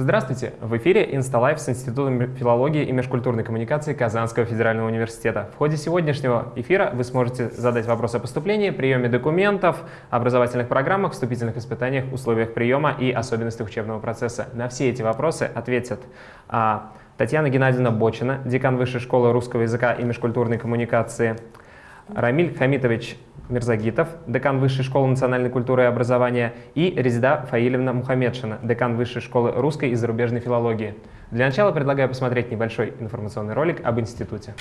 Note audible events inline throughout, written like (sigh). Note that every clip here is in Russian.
Здравствуйте! В эфире «Инсталайф» с Институтом филологии и межкультурной коммуникации Казанского федерального университета. В ходе сегодняшнего эфира вы сможете задать вопросы о поступлении, приеме документов, образовательных программах, вступительных испытаниях, условиях приема и особенностях учебного процесса. На все эти вопросы ответят а, Татьяна Геннадьевна Бочина, декан Высшей школы русского языка и межкультурной коммуникации, Рамиль Хамитович Мирзагитов, декан Высшей школы национальной культуры и образования, и Резида Фаилевна Мухамедшина, декан Высшей школы русской и зарубежной филологии. Для начала предлагаю посмотреть небольшой информационный ролик об институте.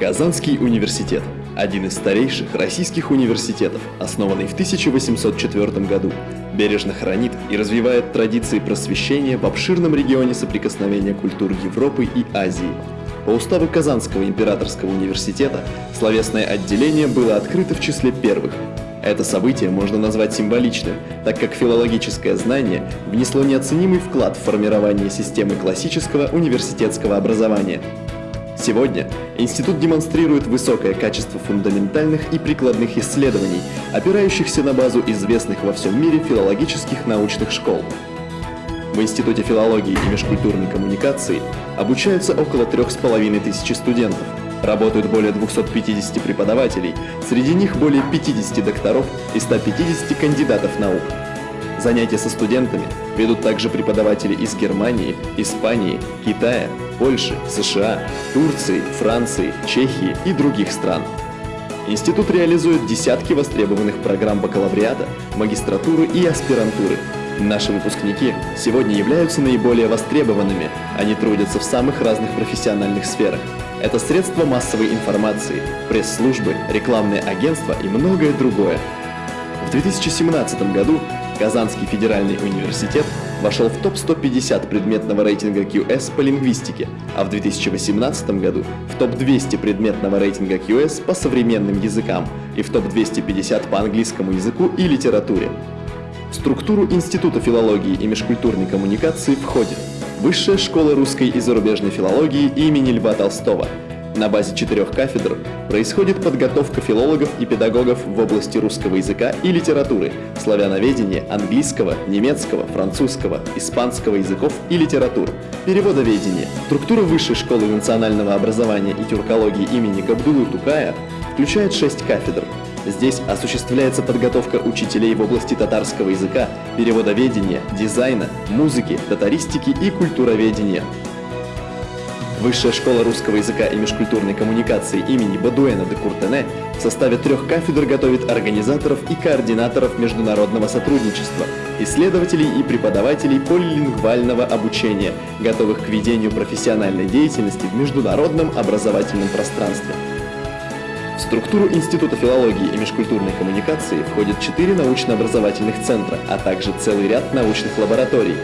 Казанский университет – один из старейших российских университетов, основанный в 1804 году, бережно хранит и развивает традиции просвещения в обширном регионе соприкосновения культур Европы и Азии – по уставу Казанского императорского университета словесное отделение было открыто в числе первых. Это событие можно назвать символичным, так как филологическое знание внесло неоценимый вклад в формирование системы классического университетского образования. Сегодня институт демонстрирует высокое качество фундаментальных и прикладных исследований, опирающихся на базу известных во всем мире филологических научных школ. В Институте филологии и межкультурной коммуникации обучаются около трех с половиной тысячи студентов. Работают более 250 преподавателей, среди них более 50 докторов и 150 кандидатов наук. Занятия со студентами ведут также преподаватели из Германии, Испании, Китая, Польши, США, Турции, Франции, Чехии и других стран. Институт реализует десятки востребованных программ бакалавриата, магистратуры и аспирантуры – Наши выпускники сегодня являются наиболее востребованными, они трудятся в самых разных профессиональных сферах. Это средства массовой информации, пресс-службы, рекламные агентства и многое другое. В 2017 году Казанский федеральный университет вошел в топ-150 предметного рейтинга QS по лингвистике, а в 2018 году в топ-200 предметного рейтинга QS по современным языкам и в топ-250 по английскому языку и литературе. В структуру Института филологии и межкультурной коммуникации входит Высшая школа русской и зарубежной филологии имени Льва Толстого. На базе четырех кафедр происходит подготовка филологов и педагогов в области русского языка и литературы, славяноведения, английского, немецкого, французского, испанского языков и литератур, переводоведения. Структура Высшей школы национального образования и тюркологии имени Габдулы Тукая включает шесть кафедр – Здесь осуществляется подготовка учителей в области татарского языка, переводоведения, дизайна, музыки, татаристики и культуроведения. Высшая школа русского языка и межкультурной коммуникации имени Бадуэна де Куртене в составе трех кафедр готовит организаторов и координаторов международного сотрудничества, исследователей и преподавателей полилингвального обучения, готовых к ведению профессиональной деятельности в международном образовательном пространстве. В структуру Института филологии и межкультурной коммуникации входят четыре научно-образовательных центра, а также целый ряд научных лабораторий.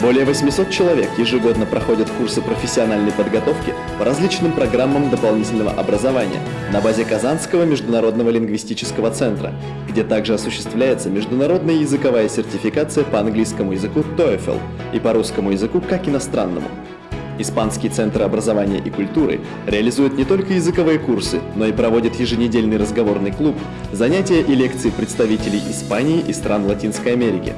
Более 800 человек ежегодно проходят курсы профессиональной подготовки по различным программам дополнительного образования на базе Казанского международного лингвистического центра, где также осуществляется международная языковая сертификация по английскому языку TOEFL и по русскому языку как иностранному. Испанский центр образования и культуры реализует не только языковые курсы, но и проводит еженедельный разговорный клуб, занятия и лекции представителей Испании и стран Латинской Америки.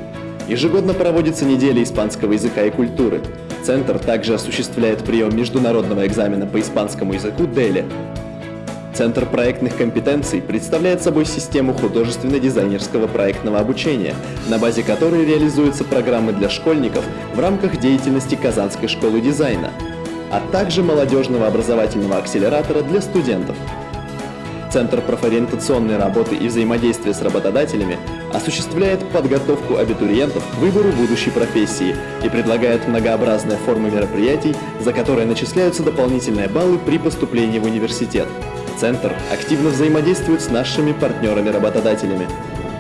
Ежегодно проводится неделя испанского языка и культуры. Центр также осуществляет прием международного экзамена по испанскому языку DELE, Центр проектных компетенций представляет собой систему художественно-дизайнерского проектного обучения, на базе которой реализуются программы для школьников в рамках деятельности Казанской школы дизайна, а также молодежного образовательного акселератора для студентов. Центр профориентационной работы и взаимодействия с работодателями осуществляет подготовку абитуриентов к выбору будущей профессии и предлагает многообразные формы мероприятий, за которые начисляются дополнительные баллы при поступлении в университет. Центр активно взаимодействует с нашими партнерами-работодателями.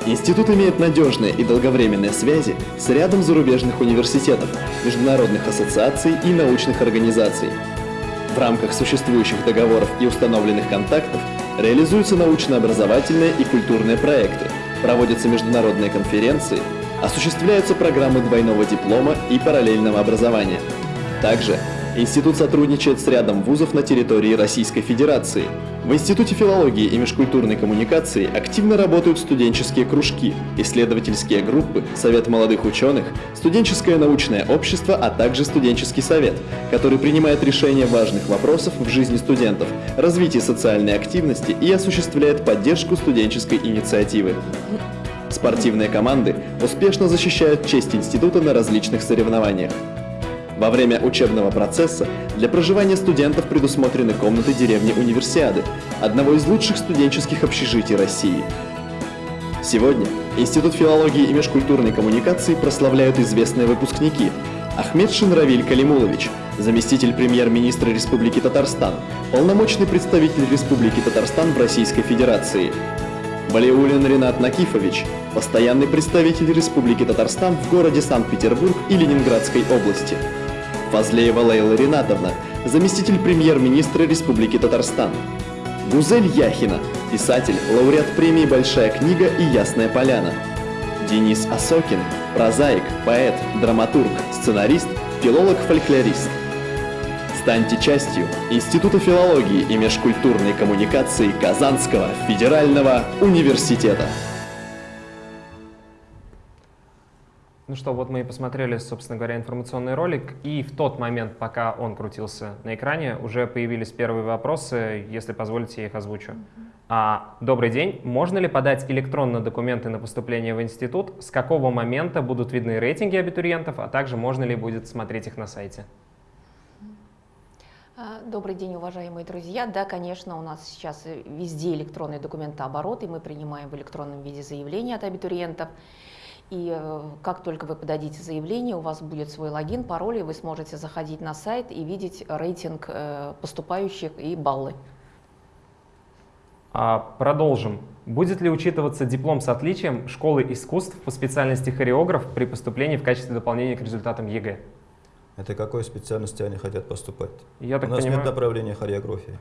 Институт имеет надежные и долговременные связи с рядом зарубежных университетов, международных ассоциаций и научных организаций. В рамках существующих договоров и установленных контактов реализуются научно-образовательные и культурные проекты, проводятся международные конференции, осуществляются программы двойного диплома и параллельного образования. Также Институт сотрудничает с рядом вузов на территории Российской Федерации. В Институте филологии и межкультурной коммуникации активно работают студенческие кружки, исследовательские группы, Совет молодых ученых, студенческое научное общество, а также студенческий совет, который принимает решения важных вопросов в жизни студентов, развитие социальной активности и осуществляет поддержку студенческой инициативы. Спортивные команды успешно защищают честь института на различных соревнованиях. Во время учебного процесса для проживания студентов предусмотрены комнаты деревни Универсиады, одного из лучших студенческих общежитий России. Сегодня Институт филологии и межкультурной коммуникации прославляют известные выпускники Ахмед Шинравиль Калимулович, заместитель премьер-министра Республики Татарстан, полномочный представитель Республики Татарстан в Российской Федерации, Валиулин Ренат Накифович, постоянный представитель Республики Татарстан в городе Санкт-Петербург и Ленинградской области. Фазлеева Лейла Ринатовна, заместитель премьер-министра Республики Татарстан. Гузель Яхина, писатель, лауреат премии «Большая книга» и «Ясная поляна». Денис Осокин, прозаик, поэт, драматург, сценарист, филолог-фольклорист. Станьте частью Института филологии и межкультурной коммуникации Казанского федерального университета. Ну что, вот мы и посмотрели, собственно говоря, информационный ролик, и в тот момент, пока он крутился на экране, уже появились первые вопросы, если позволите, я их озвучу. А, добрый день. Можно ли подать электронно документы на поступление в институт? С какого момента будут видны рейтинги абитуриентов, а также можно ли будет смотреть их на сайте? А, добрый день, уважаемые друзья. Да, конечно, у нас сейчас везде электронный документооборот, и мы принимаем в электронном виде заявления от абитуриентов. И э, как только вы подадите заявление, у вас будет свой логин, пароль, и вы сможете заходить на сайт и видеть рейтинг э, поступающих и баллы. А, продолжим. Будет ли учитываться диплом с отличием школы искусств по специальности хореограф при поступлении в качестве дополнения к результатам ЕГЭ? Это какой специальности они хотят поступать? Я так У нас понимаю... нет направления хореографии.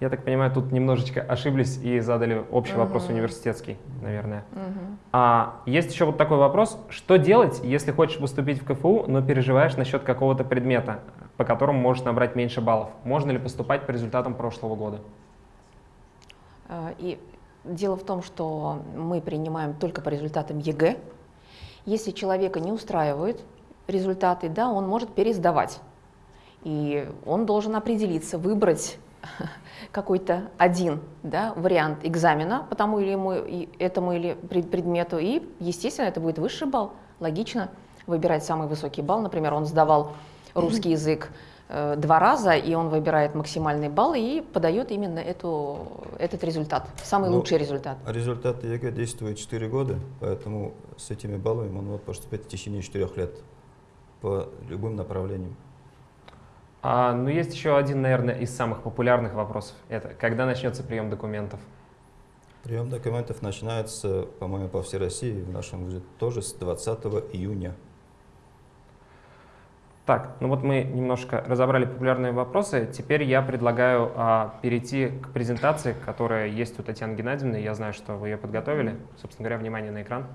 Я так понимаю, тут немножечко ошиблись и задали общий Мгм. вопрос университетский, наверное. Мгм. А есть еще вот такой вопрос. Что делать, если хочешь поступить в КФУ, но переживаешь насчет какого-то предмета, по которому можешь набрать меньше баллов? Можно ли поступать по результатам прошлого года? Э, И дело в том, что мы принимаем только по результатам ЕГЭ. Если человека не устраивают результаты, да, он может пересдавать. И он должен определиться, выбрать (laughs) какой-то один да, вариант экзамена по тому или ему- этому или пред- предмету, и, естественно, это будет высший балл. Логично выбирать самый высокий балл. Например, он сдавал русский язык э, два раза, и он выбирает максимальный балл и подает именно эту, этот результат, самый Ну, лучший результат. Результаты ЕГЭ действуют 4 года, поэтому с этими баллами он может поступить в течение 4 лет по любым направлениям. А, ну, есть еще один, наверное, из самых популярных вопросов. Это когда начнется прием документов? Прием документов начинается, по-моему, по всей России, в нашем вузе тоже с 20 июня. Так, ну вот мы немножко разобрали популярные вопросы. Теперь я предлагаю а, перейти к презентации, которая есть у Татьяны Геннадьевны. Я знаю, что вы ее подготовили. Собственно говоря, внимание на экран.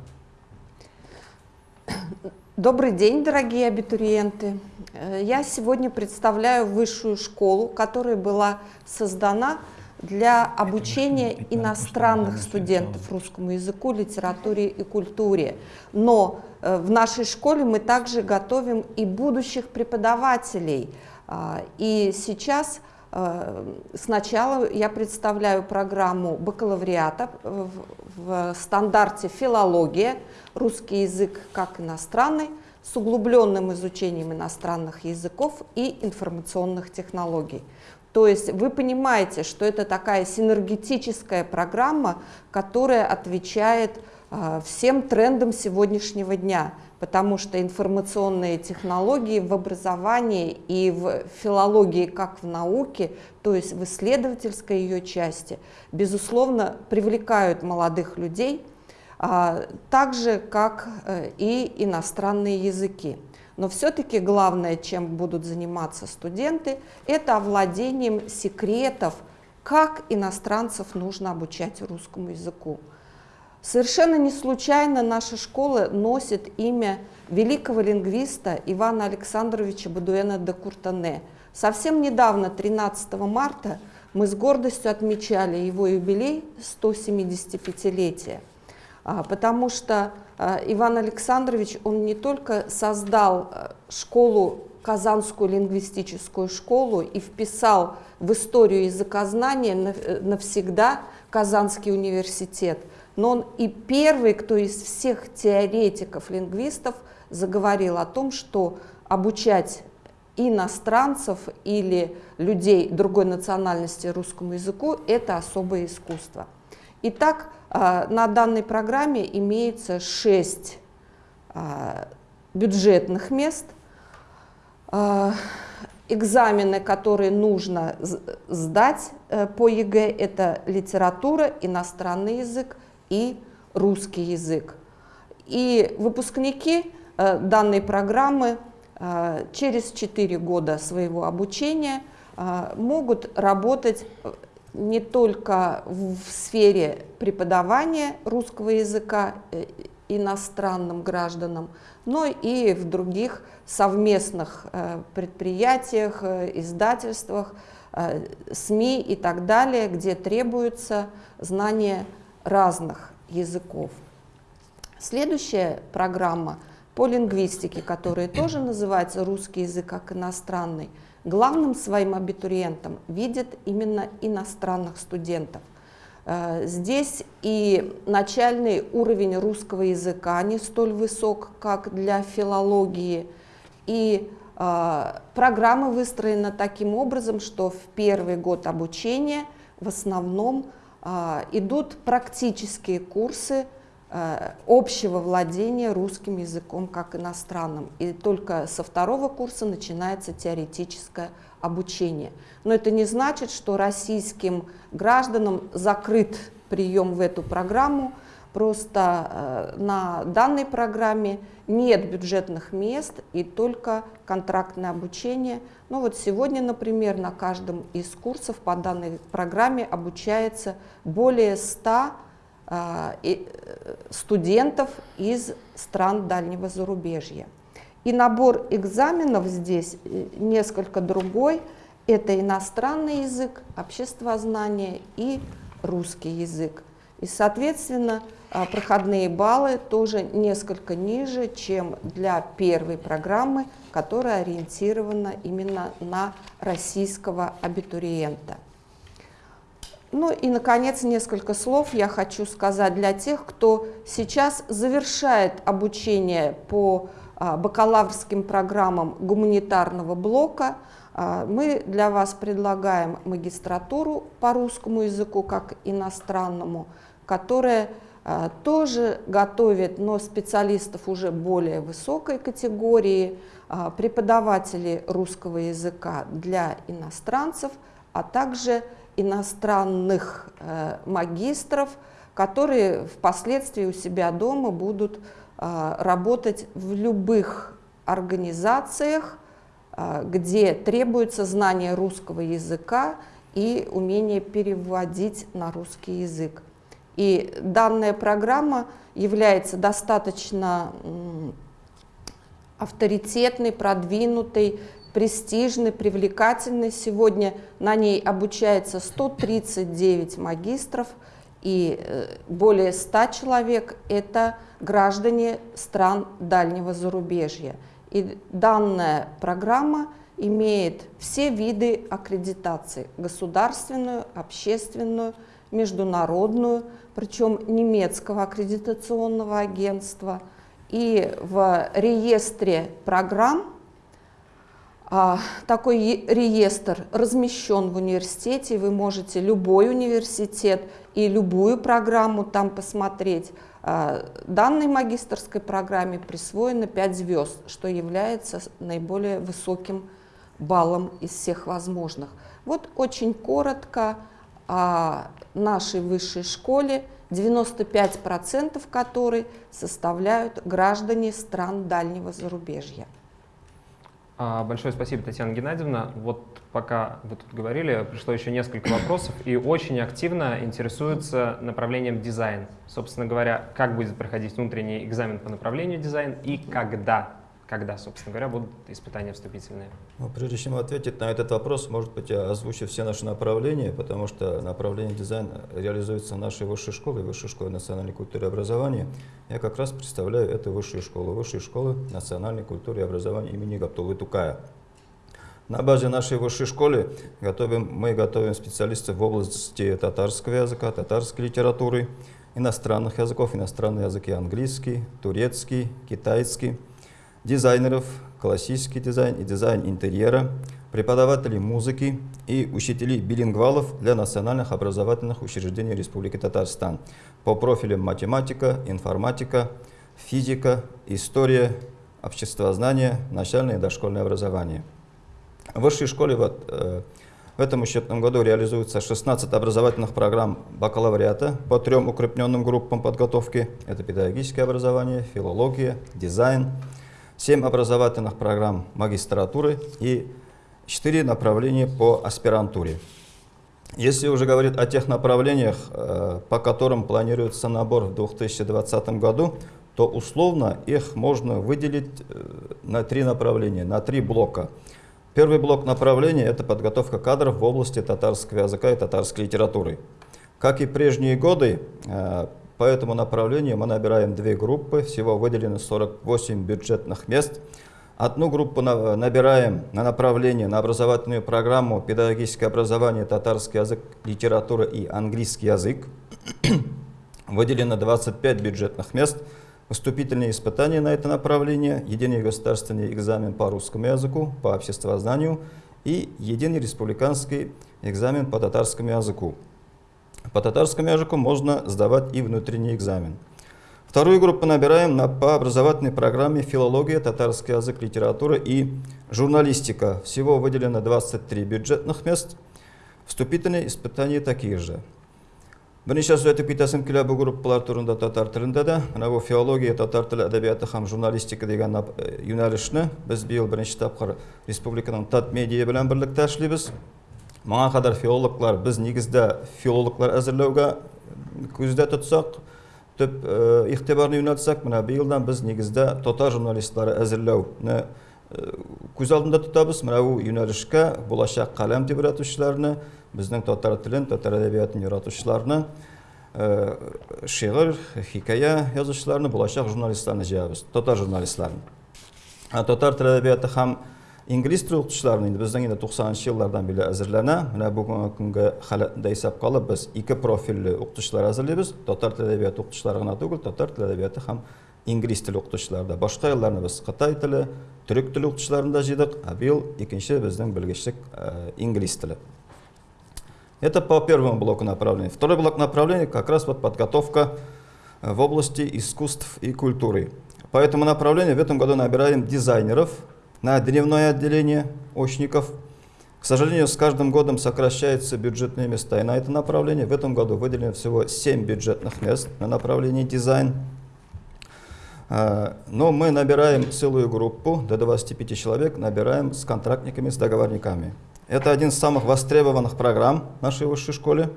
Добрый день, дорогие абитуриенты. Э, Я сегодня представляю высшую школу, которая была создана для обучения иностранных студентов русскому языку, литературе и культуре. Но э, в нашей школе мы также готовим и будущих преподавателей. А, И сейчас сначала я представляю программу бакалавриата в стандарте филология, русский язык как иностранный, с углубленным изучением иностранных языков и информационных технологий. То есть вы понимаете, что это такая синергетическая программа, которая отвечает а, всем трендам сегодняшнего дня, потому что информационные технологии в образовании и в филологии как в науке, то есть в исследовательской ее части, безусловно, привлекают молодых людей, а, так же, как э, и иностранные языки. Но все-таки главное, чем будут заниматься студенты, это овладением секретов, как иностранцев нужно обучать русскому языку. Совершенно не случайно наша школа носит имя великого лингвиста Ивана Александровича Бадуэна де Куртане. Совсем недавно, 13 марта, мы с гордостью отмечали его юбилей 175-летия, а, потому что а, Иван Александрович, он не только создал а, школу, Казанскую лингвистическую школу и вписал в историю языкознания навсегда Казанский университет, но он и первый, кто из всех теоретиков-лингвистов заговорил о том, что обучать иностранцев или людей другой национальности русскому языку – это особое искусство. Итак, а, на данной программе имеется шесть а, бюджетных мест. А, экзамены, которые нужно сдать э, по ЕГЭ, это литература, иностранный язык и русский язык. И выпускники э, данной программы а, через 4 года своего обучения а, могут работать э, не только в сфере преподавания русского языка э, иностранным гражданам, но и в других совместных э, предприятиях, издательствах, СМИ и так далее, где требуется знание разных языков. Следующая программа – по лингвистике, которая тоже называется русский язык как иностранный, главным своим абитуриентом видят именно иностранных студентов. Э, здесь и начальный уровень русского языка не столь высок, как для филологии, и э, программа выстроена таким образом, что в первый год обучения в основном идут практические курсы Э, общего владения русским языком как иностранным. И только со второго курса начинается теоретическое обучение. Но это не значит, что российским гражданам закрыт прием в эту программу. Просто э, на данной программе нет бюджетных мест и только контрактное обучение. Ну вот сегодня, например, на каждом из курсов по данной программе обучается более 100 а, э, студентов из стран дальнего зарубежья. И набор экзаменов здесь э, несколько другой. Это иностранный язык, обществознание и русский язык. И, соответственно, проходные баллы тоже несколько ниже, чем для первой программы, которая ориентирована именно на российского абитуриента. Ну и, наконец, несколько слов я хочу сказать для тех, кто сейчас завершает обучение по а, бакалаврским программам гуманитарного блока. А, мы для вас предлагаем магистратуру по русскому языку как иностранному, которая а, тоже готовит, но специалистов уже более высокой категории, преподаватели русского языка для иностранцев, а также иностранных э, магистров, которые впоследствии у себя дома будут э, работать в любых организациях, где требуется знание русского языка и умение переводить на русский язык. И данная программа является достаточно авторитетной, продвинутой, престижный, привлекательный. Сегодня на ней обучается 139 магистров и э, более 100 человек – это граждане стран дальнего зарубежья. И данная программа имеет все виды аккредитации – государственную, общественную, международную, причем немецкого аккредитационного агентства. И в реестре программ а, такой реестр размещен в университете, вы можете любой университет и любую программу там посмотреть. А, данной магистрской программе присвоено 5 звезд, что является наиболее высоким баллом из всех возможных. Вот очень коротко нашей высшей школе, 95% которой составляют граждане стран дальнего зарубежья. А, большое спасибо, Татьяна Геннадьевна. Вот пока вы тут говорили, пришло еще несколько вопросов, и очень активно интересуются направлением дизайн. Собственно говоря, как будет проходить внутренний экзамен по направлению дизайн и когда когда, собственно говоря, будут испытания вступительные? Ну, прежде чем ответить на этот вопрос, может быть, я озвучу все наши направления, потому что направление дизайна реализуется в нашей высшей школе, высшей школе национальной культуры и образования. Я как раз представляю эту высшую школу, высшую школу национальной культуры и образования имени Габдуллы Тукая. На базе нашей высшей школы готовим, мы готовим специалистов в области татарского языка, татарской литературы, иностранных языков, иностранные языки английский, турецкий, китайский, дизайнеров, классический дизайн и дизайн интерьера, преподавателей музыки и учителей билингвалов для национальных образовательных учреждений Республики Татарстан по профилям математика, информатика, физика, история, обществознание, начальное и дошкольное образование. В высшей школе вот, э, в этом учетном году реализуется 16 образовательных программ бакалавриата по трем укрепленным группам подготовки. Это педагогическое образование, филология, дизайн, 7 образовательных программ магистратуры и 4 направления по аспирантуре. Если уже говорить о тех направлениях, э, по которым планируется набор в 2020 году, то условно их можно выделить э, на три направления, на три блока. Первый блок направления – это подготовка кадров в области татарского языка и татарской литературы. Как и прежние годы, э, по этому направлению мы набираем две группы, всего выделено 48 бюджетных мест. Одну группу набираем на направление, на образовательную программу «Педагогическое образование, татарский язык, литература и английский язык». (clears throat) Выделено 25 бюджетных мест. Поступительные испытания на это направление, единый государственный экзамен по русскому языку, по обществознанию и единый республиканский экзамен по татарскому языку. По татарскому языку можно сдавать и внутренний экзамен. Вторую группу набираем на, по образовательной программе филология, татарский язык, литература и журналистика. Всего выделено 23 бюджетных мест. Вступительные испытания такие же. бірнеше сөз айтып кетесім келе бұл группалар турында татар тілінде де мына бұл филология татар тілі әдебиеті һәм журналистика деген юнәлешне біз биыл бірінші тапқыр республиканың тат медиа белән берлектә эшлибез маңа қадар филологлар біз негізді филологлар әзірлеуге көзде тұтсақ түп иқтибарын юнәлсек мына биылдан біз негізді татар журналистлары әзірлеуні көз алдында тұтамыз мына бұл юнәлішке болашақ қалам деп біздің татар тілін татар әдебиетін үйретушілерді шиғыр хикая жазушыларны болашақ журналистларны жиябыз татар журналистларын. Татар тілі әдебиеті һәм инглиз тірелтушіларын енді біздің енді тоқсаныншы жылдардан бері әзірлене мына бүгінгі күнгі халәтінде есап қалып біз екі профильді оқытушылар әзірлейміз татар тілі әдебиеті оқытушылары ғана түгіл татар тілі әдебиеті һәм инглиз тілі оқытушылары да башқа елларны біз қытай тілі түрік тілі оқытушыларын да жыйдық биыл екінші біздің білгіштік инглиз тілі это по первому блоку направлений второй блок направлений как раз вот подготовка э, в области искусств и культуры. По этому направлению в этом году набираем дизайнеров на дневное отделение очников. К сожалению, с каждым годом сокращаются бюджетные места. И на это направление в этом году выделено всего 7 бюджетных мест на направлении дизайн. А, но мы набираем целую группу, до 25 человек, набираем с контрактниками, с договорниками. Это один из самых востребованных программ нашей высшей школе.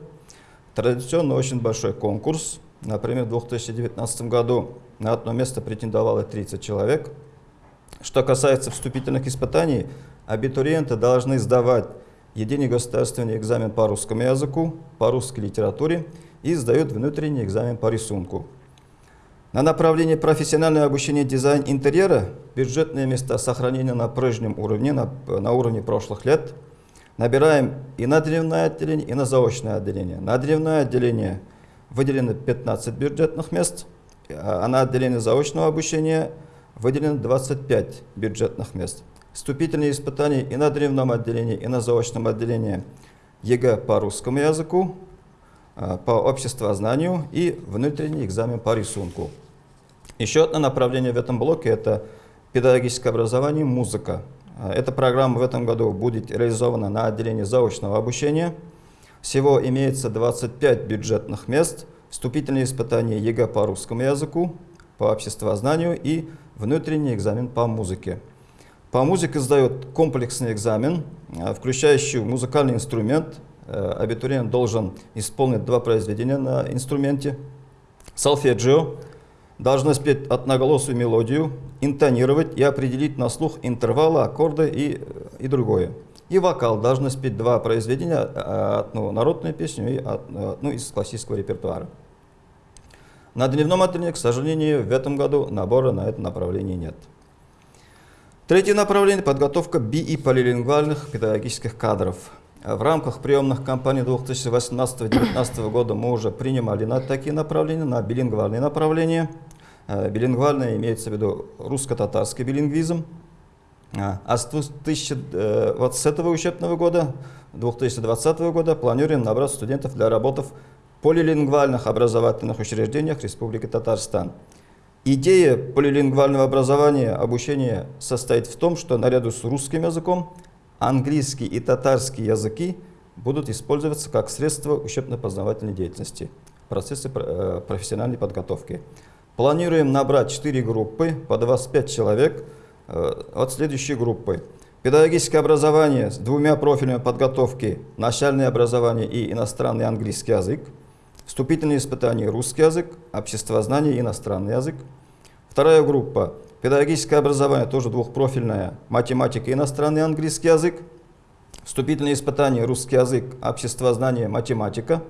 Традиционно очень большой конкурс. Например, в 2019 году на одно место претендовало 30 человек – что касается вступительных испытаний, абитуриенты должны сдавать единый государственный экзамен по русскому языку, по русской литературе и сдают внутренний экзамен по рисунку. На направлении профессиональное обучение дизайн интерьера бюджетные места сохранены на прежнем уровне, на, на уровне прошлых лет. Набираем и на дневное отделение, и на заочное отделение. На дневное отделение выделено 15 бюджетных мест, а на отделение заочного обучения – выделено 25 бюджетных мест. Вступительные испытания и на древнем отделении, и на заочном отделении ЕГЭ по русскому языку, а, по обществознанию и внутренний экзамен по рисунку. Еще одно направление в этом блоке – это педагогическое образование, музыка. А, эта программа в этом году будет реализована на отделении заочного обучения. Всего имеется 25 бюджетных мест, вступительные испытания ЕГЭ по русскому языку, по обществознанию и внутренний экзамен по музыке. По музыке сдают комплексный экзамен, э, включающий музыкальный инструмент. Э, абитуриент должен исполнить два произведения на инструменте. Солфеджио, должны спеть одноголосую мелодию, интонировать и определить на слух интервалы, аккорды и, и другое. И вокал должны спеть два произведения, одну народную песню и одну из классического репертуара. На дневном отделении, к сожалению, в этом году набора на это направление нет. Третье направление – подготовка би- и полилингвальных педагогических кадров. В рамках приемных кампаний 2018-2019 года мы уже принимали на такие направления, на билингвальные направления. Э, билингвальное имеется в виду русско-татарский билингвизм. А, а с 2020 учебного года, 2020 года планируем набрать студентов для работы полилингвальных образовательных учреждениях Республики Татарстан. Идея полилингвального образования, обучения состоит в том, что наряду с русским языком английский и татарский языки будут использоваться как средство учебно-познавательной деятельности в процессе э, профессиональной подготовки. Планируем набрать 4 группы по 25 человек э, от следующей группы. Педагогическое образование с двумя профилями подготовки, начальное образование и иностранный английский язык. Вступительные испытания русский язык, обществознание иностранный язык. Вторая группа – педагогическое образование, тоже двухпрофильное, математика иностранный английский язык. Вступительные испытания русский язык, обществознание, математика.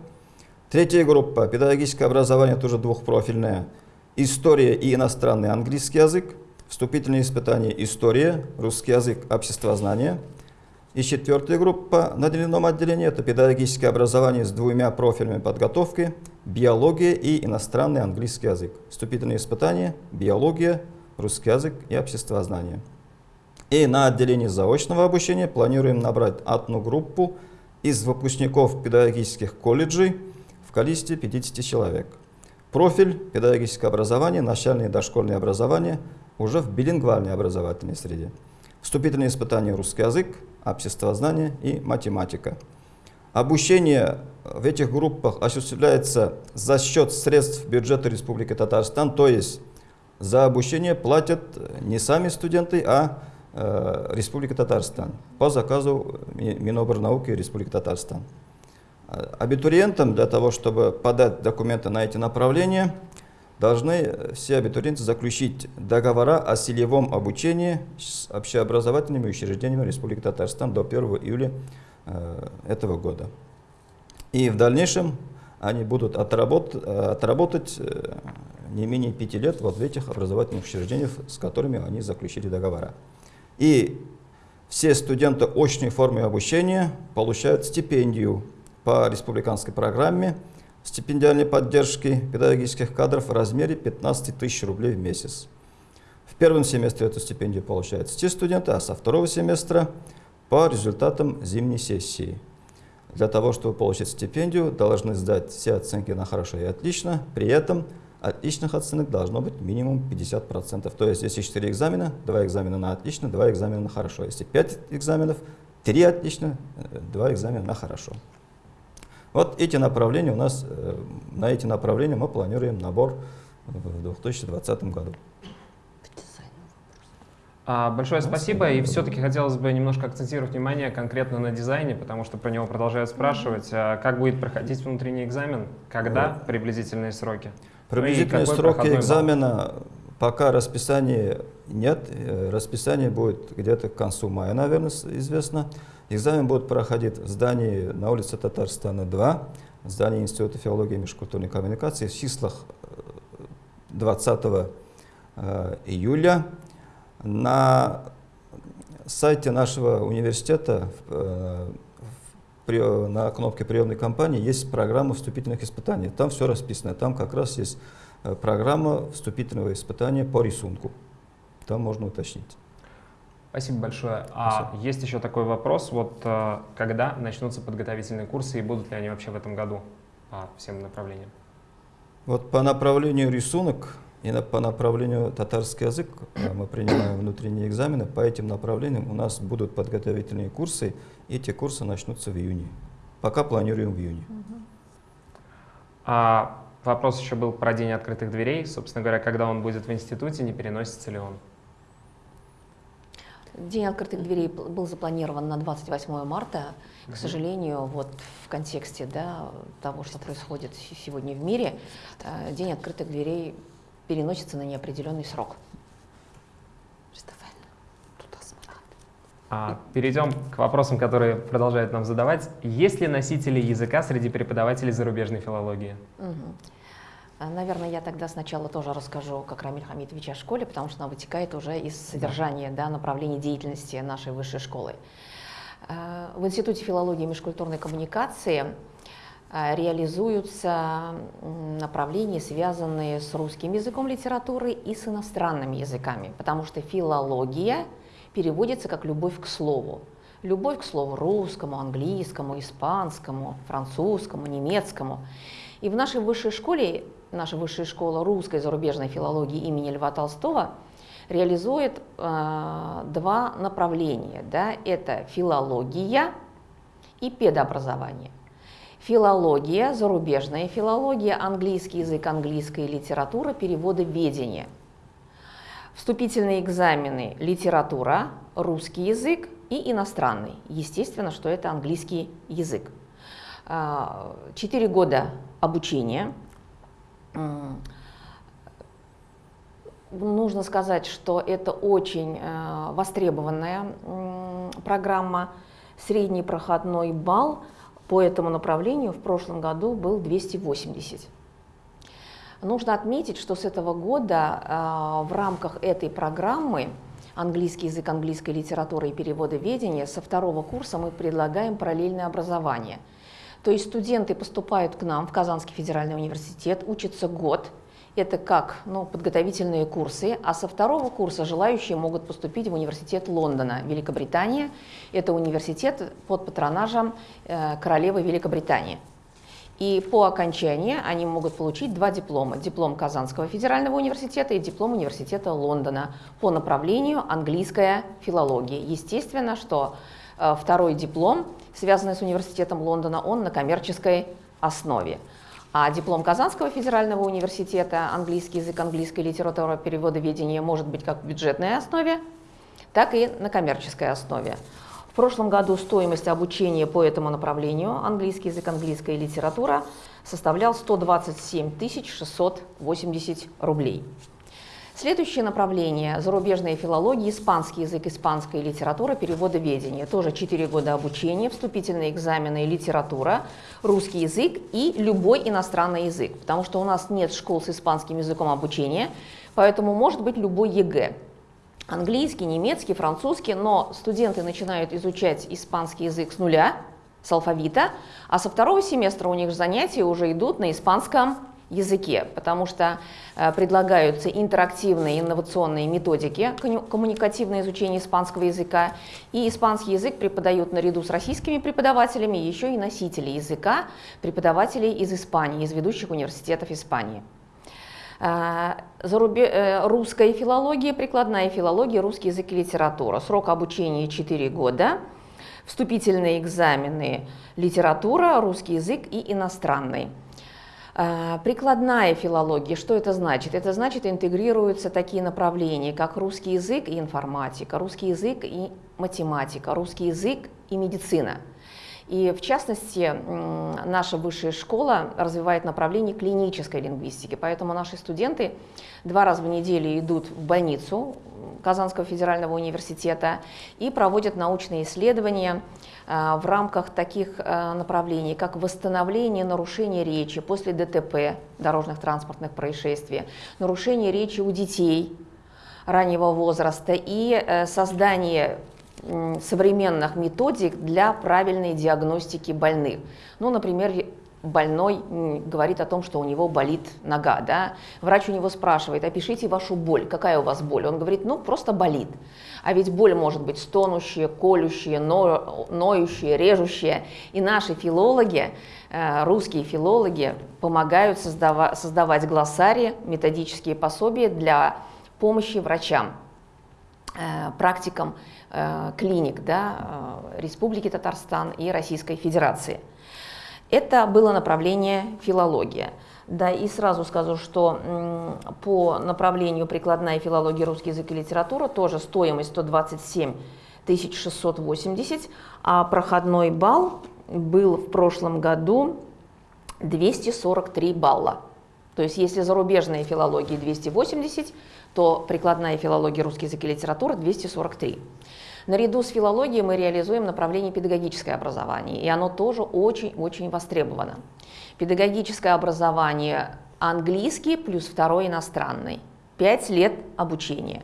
Третья группа – педагогическое образование, тоже двухпрофильное, история и иностранный английский язык. Вступительные испытания история, русский язык, обществознание – и четвертая группа на дневном отделении – это педагогическое образование с двумя профилями подготовки, биология и иностранный английский язык. Вступительные испытания, биология, русский язык и обществознание. И на отделении заочного обучения планируем набрать одну группу из выпускников педагогических колледжей в количестве 50 человек. Профиль педагогическое образование, начальное и дошкольное образование уже в билингвальной образовательной среде. Вступительные испытания русский язык, обществознание и математика. Обучение в этих группах осуществляется за счет средств бюджета Республики Татарстан, то есть за обучение платят не сами студенты, а э, Республика Татарстан по заказу Минобрнауки Республики Татарстан. Абитуриентам для того, чтобы подать документы на эти направления, должны все абитуриенты заключить договора о селевом обучении с общеобразовательными учреждениями Республики Татарстан до 1 июля э, этого года. И в дальнейшем они будут отработ, отработать э, не менее пяти лет вот в этих образовательных учреждениях, с которыми они заключили договора. И все студенты очной формы обучения получают стипендию по республиканской программе стипендиальной поддержки педагогических кадров в размере 15 тысяч рублей в месяц. В первом семестре эту стипендию получают те студенты, а со второго семестра по результатам зимней сессии. Для того, чтобы получить стипендию, должны сдать все оценки на хорошо и отлично. При этом отличных оценок должно быть минимум 50%. То есть, если 4 экзамена, 2 экзамена на отлично, 2 экзамена на хорошо. Если 5 экзаменов, 3 отлично, 2 экзамена на хорошо. Вот эти направления у нас, э, на эти направления мы планируем набор в 2020 году. А, большое спасибо. И все-таки хотелось бы немножко акцентировать внимание конкретно на дизайне, потому что про него продолжают спрашивать. А как будет проходить внутренний экзамен? Когда? Приблизительные сроки? Приблизительные ну сроки экзамена пока расписания нет. Э, расписание будет где-то к концу мая, наверное, известно. Экзамен будет проходить в здании на улице Татарстана 2, в здании Института филологии и межкультурной коммуникации в числах 20 э, э, июля. На сайте нашего университета э, на кнопке приемной кампании есть программа вступительных испытаний. Там все расписано. Там как раз есть программа вступительного испытания по рисунку. Там можно уточнить. Спасибо большое. А Спасибо. есть еще такой вопрос, вот э, когда начнутся подготовительные курсы и будут ли они вообще в этом году по всем направлениям? Вот по направлению рисунок и по направлению татарский язык мы принимаем внутренние экзамены. По этим направлениям у нас будут подготовительные курсы, и эти курсы начнутся в июне. Пока планируем в июне. А вопрос еще был про день открытых дверей. Собственно говоря, когда он будет в институте, не переносится ли он? День открытых дверей был запланирован на 28 марта. К сожалению, вот в контексте да, того, что происходит сегодня в мире, э, День открытых дверей переносится на неопределенный срок. А, перейдем к вопросам, которые продолжают нам задавать. Есть ли носители языка среди преподавателей зарубежной филологии? Угу. Наверное, я тогда сначала тоже расскажу, как Рамиль Хамидович о школе, потому что она вытекает уже из содержания да, направлений деятельности нашей высшей школы. А, в Институте филологии и межкультурной коммуникации а, реализуются направления, связанные с русским языком литературы и с иностранными языками, потому что филология – переводится как «любовь к слову». Любовь к слову русскому, английскому, испанскому, французскому, немецкому. И в нашей высшей школе, наша высшая школа русской зарубежной филологии имени Льва Толстого реализует э, два направления. Да? Это филология и педообразование. Филология, зарубежная филология, английский язык, английская литература, переводы ведения – Вступительные экзамены литература, русский язык и иностранный. Естественно, что это английский язык. А, четыре года обучения. Нужно сказать, что это очень э, востребованная программа. Средний проходной балл по этому направлению в прошлом году был 280. Нужно отметить, что с этого года э, в рамках этой программы английский язык, английская литература и переводоведение со второго курса мы предлагаем параллельное образование. То есть студенты поступают к нам в Казанский федеральный университет, учатся год, это как ну, подготовительные курсы, а со второго курса желающие могут поступить в университет Лондона, Великобритания. Это университет под патронажем э, королевы Великобритании. И по окончании они могут получить два диплома. Диплом Казанского федерального университета и диплом университета Лондона по направлению английская филология. Естественно, что э, второй диплом, связанный с университетом Лондона, он на коммерческой основе. А диплом Казанского федерального университета английский язык, английская литература, переводоведение может быть как в бюджетной основе, так и на коммерческой основе. В прошлом году стоимость обучения по этому направлению, английский язык, английская литература, составлял 127 680 рублей. Следующее направление – зарубежная филология, испанский язык, испанская литература, переводоведение. Тоже 4 года обучения, вступительные экзамены, литература, русский язык и любой иностранный язык. Потому что у нас нет школ с испанским языком обучения, поэтому может быть любой ЕГЭ английский, немецкий, французский, но студенты начинают изучать испанский язык с нуля, с алфавита, а со второго семестра у них занятия уже идут на испанском языке, потому что э, предлагаются интерактивные инновационные методики коммуникативное изучение испанского языка, и испанский язык преподают наряду с российскими преподавателями еще и носители языка, преподавателей из Испании, из ведущих университетов Испании. Зарубе... Э, русская филология, прикладная филология, русский язык и литература. Срок обучения 4 года. Вступительные экзамены литература, русский язык и иностранный. А, прикладная филология, что это значит? Это значит, интегрируются такие направления, как русский язык и информатика, русский язык и математика, русский язык и медицина – и в частности, наша высшая школа развивает направление клинической лингвистики, поэтому наши студенты два раза в неделю идут в больницу Казанского федерального университета и проводят научные исследования а, в рамках таких а, направлений, как восстановление нарушения речи после ДТП, дорожных транспортных происшествий, нарушение речи у детей раннего возраста и э, создание современных методик для правильной диагностики больных. Ну, например, больной говорит о том, что у него болит нога, да? врач у него спрашивает, опишите вашу боль, какая у вас боль? Он говорит, ну, просто болит. А ведь боль может быть стонущая, колющая, но, ноющая, режущая. И наши филологи, э, русские филологи, помогают создава создавать глоссарии, методические пособия для помощи врачам, э, практикам клиник да, э, Республики Татарстан и Российской Федерации. Это было направление филология. Да, и сразу скажу, что по направлению прикладная филология, русский язык и литература тоже стоимость 127 680, а проходной балл был в прошлом году 243 балла. То есть если зарубежная филология 280, то прикладная филология, русский язык и литература 243. Наряду с филологией мы реализуем направление педагогическое образование, и оно тоже очень-очень востребовано. Педагогическое образование английский плюс второй иностранный. Пять лет обучения.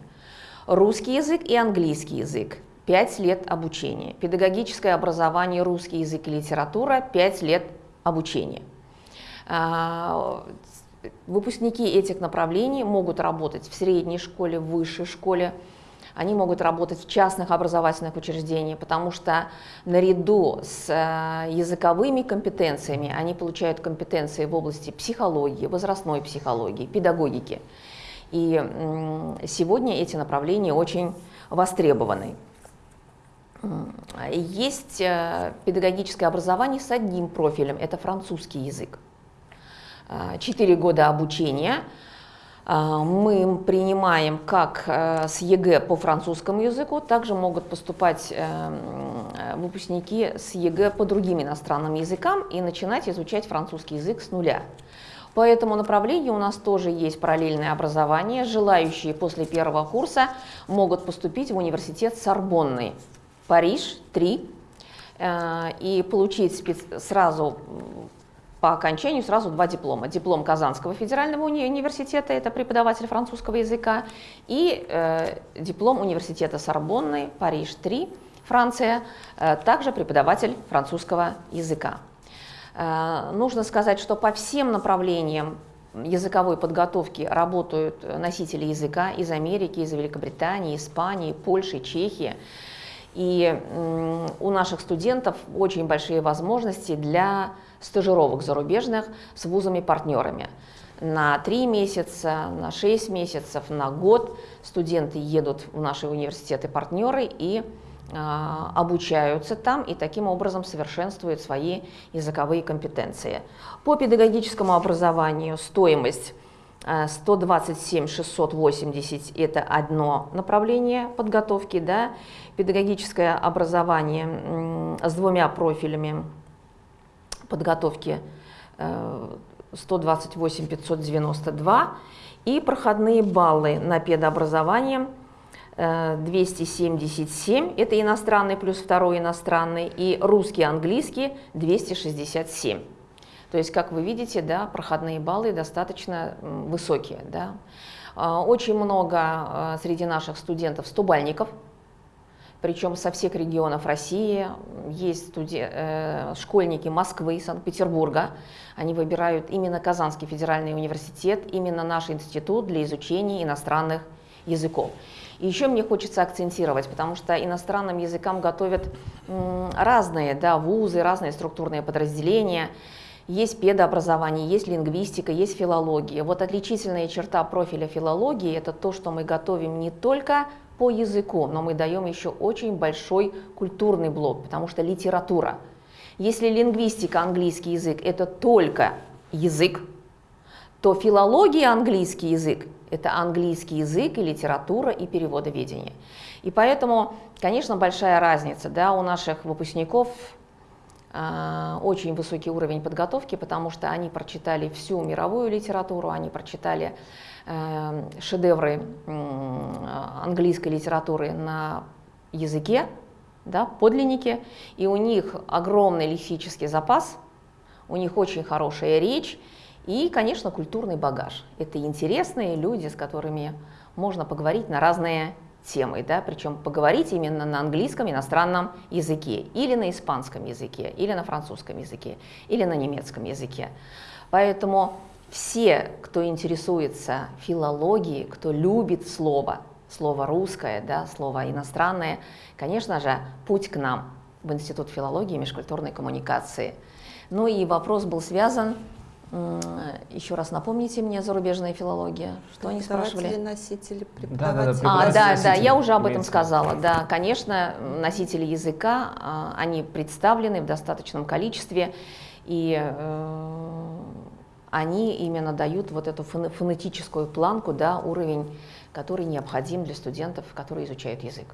Русский язык и английский язык. Пять лет обучения. Педагогическое образование, русский язык и литература. Пять лет обучения. А, выпускники этих направлений могут работать в средней школе, в высшей школе, они могут работать в частных образовательных учреждениях, потому что наряду с э, языковыми компетенциями они получают компетенции в области психологии, возрастной психологии, педагогики. И сегодня эти направления очень востребованы. Есть э, педагогическое образование с одним профилем, это французский язык. Э, четыре года обучения – мы принимаем как э, с ЕГЭ по французскому языку, также могут поступать э, выпускники с ЕГЭ по другим иностранным языкам и начинать изучать французский язык с нуля. По этому направлению у нас тоже есть параллельное образование. Желающие после первого курса могут поступить в университет Сорбонны, Париж, 3, э, и получить сразу по окончанию сразу два диплома. Диплом Казанского федерального уни университета, это преподаватель французского языка, и э, диплом университета Сорбонны, Париж-3, Франция, э, также преподаватель французского языка. Э, нужно сказать, что по всем направлениям языковой подготовки работают носители языка из Америки, из Великобритании, Испании, Польши, Чехии. И у наших студентов очень большие возможности для стажировок зарубежных с вузами-партнерами. На три месяца, на шесть месяцев, на год студенты едут в наши университеты-партнеры и а, обучаются там и таким образом совершенствуют свои языковые компетенции. По педагогическому образованию стоимость 127 680 это одно направление подготовки, да, педагогическое образование с двумя профилями подготовки 128 э, 592 и проходные баллы на педообразование 277, э, это иностранный плюс второй иностранный, и русский, английский 267. То есть, как вы видите, да, проходные баллы достаточно высокие. Да. А, очень много э, среди наших студентов стубальников, причем со всех регионов России. Есть студи... э, школьники Москвы, Санкт-Петербурга. Они выбирают именно Казанский федеральный университет, именно наш институт для изучения иностранных языков. И еще мне хочется акцентировать, потому что иностранным языкам готовят разные да, вузы, разные структурные подразделения. Есть педообразование, есть лингвистика, есть филология. Вот отличительная черта профиля филологии – это то, что мы готовим не только по языку, но мы даем еще очень большой культурный блок, потому что литература. Если лингвистика, английский язык – это только язык, то филология, английский язык – это английский язык и литература и переводоведение. И поэтому, конечно, большая разница да, у наших выпускников э, очень высокий уровень подготовки, потому что они прочитали всю мировую литературу, они прочитали шедевры английской литературы на языке, да, подлинники, и у них огромный лексический запас, у них очень хорошая речь и, конечно, культурный багаж. Это интересные люди, с которыми можно поговорить на разные темы, да, причем поговорить именно на английском иностранном языке, или на испанском языке, или на французском языке, или на немецком языке. Поэтому все, кто интересуется филологией, кто любит слово, слово русское, да, слово иностранное, конечно же, путь к нам в Институт филологии и межкультурной коммуникации. Ну и вопрос был связан, еще раз напомните мне, зарубежная филология, что они спрашивали? носители, преподаватели. Да, да, да, а, да, да, я уже об этом сказала. Да, конечно, носители языка, а, они представлены в достаточном количестве. И они именно дают вот эту фонетическую планку, да, уровень, который необходим для студентов, которые изучают язык.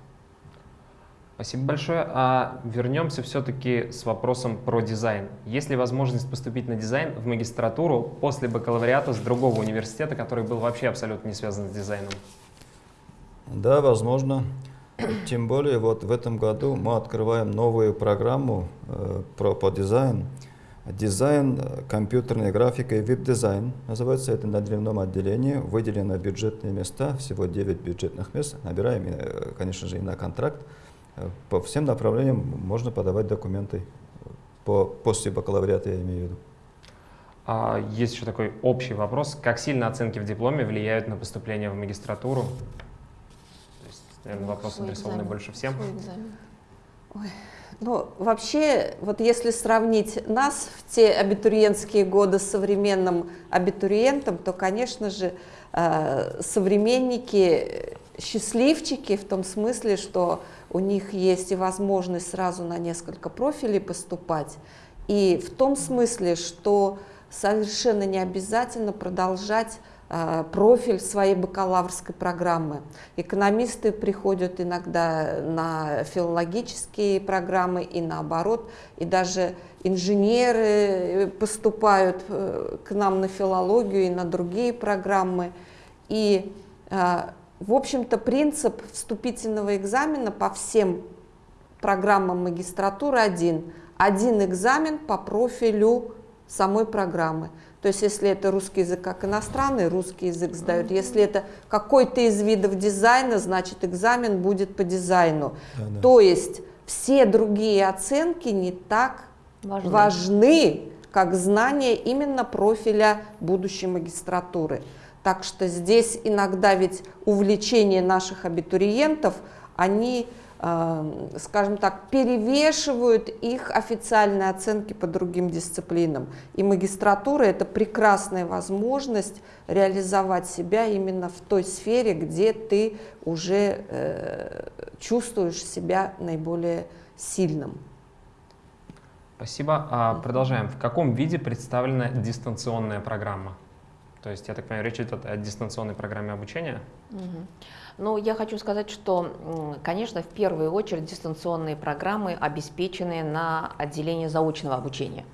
Спасибо большое. А вернемся все-таки с вопросом про дизайн. Есть ли возможность поступить на дизайн в магистратуру после бакалавриата с другого университета, который был вообще абсолютно не связан с дизайном? Да, возможно. Тем более вот в этом году мы открываем новую программу э, про, по дизайну. Дизайн, э, компьютерная графика и веб-дизайн. Называется это на дневном отделении. Выделено бюджетные места, всего 9 бюджетных мест. Набираем, э, конечно же, и на контракт. Э, по всем направлениям можно подавать документы. По, после бакалавриата я имею в виду. А есть еще такой общий вопрос. Как сильно оценки в дипломе влияют на поступление в магистратуру? То есть, наверное, ну, вопрос адресованный больше всем. Ой. Ну, вообще, вот если сравнить нас в те абитуриентские годы с современным абитуриентом, то, конечно же, э, современники счастливчики в том смысле, что у них есть и возможность сразу на несколько профилей поступать, и в том смысле, что совершенно не обязательно продолжать профиль своей бакалаврской программы. Экономисты приходят иногда на филологические программы и наоборот, и даже инженеры поступают э, к нам на филологию и на другие программы. И э, в общем-то, принцип вступительного экзамена по всем программам магистратуры один. Один экзамен по профилю самой программы. То есть, если это русский язык как иностранный, русский язык сдают. Если это какой-то из видов дизайна, значит, экзамен будет по дизайну. Да, да. То есть, все другие оценки не так важны. важны, как знание именно профиля будущей магистратуры. Так что здесь иногда ведь увлечение наших абитуриентов, они, скажем так, перевешивают их официальные оценки по другим дисциплинам. И магистратура – это прекрасная возможность реализовать себя именно в той сфере, где ты уже э, чувствуешь себя наиболее сильным. Спасибо. А, продолжаем. В каком виде представлена дистанционная программа? То есть, я так понимаю, речь идет о дистанционной программе обучения? Угу. Ну, я хочу сказать, что, конечно, в первую очередь дистанционные программы обеспечены на отделении заочного обучения.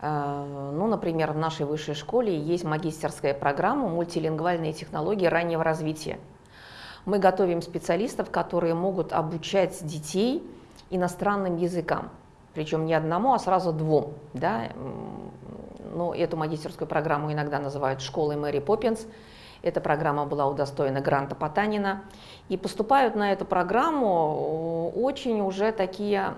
Э, ну, например, в нашей высшей школе есть магистерская программа «Мультилингвальные технологии раннего развития». Мы готовим специалистов, которые могут обучать детей иностранным языкам, причем не одному, а сразу двум. Да? ну, эту магистерскую программу иногда называют школой Мэри Поппинс. Эта программа была удостоена гранта Потанина. И поступают на эту программу очень уже такие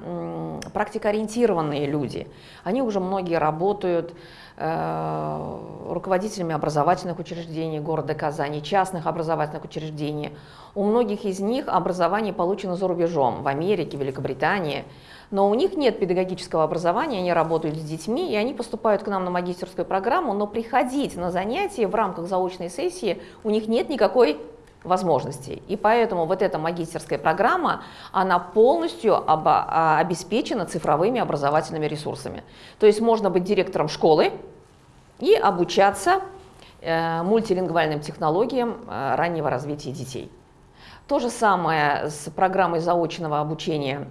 практикоориентированные люди. Они уже многие работают э, руководителями образовательных учреждений города Казани, частных образовательных учреждений. У многих из них образование получено за рубежом, в Америке, Великобритании но у них нет педагогического образования, они работают с детьми, и они поступают к нам на магистерскую программу, но приходить на занятия в рамках заочной сессии у них нет никакой возможностей. И поэтому вот эта магистерская программа, она полностью обо, а, обеспечена цифровыми образовательными ресурсами. То есть можно быть директором школы и обучаться э, мультилингвальным технологиям э, раннего развития детей. То же самое с программой заочного обучения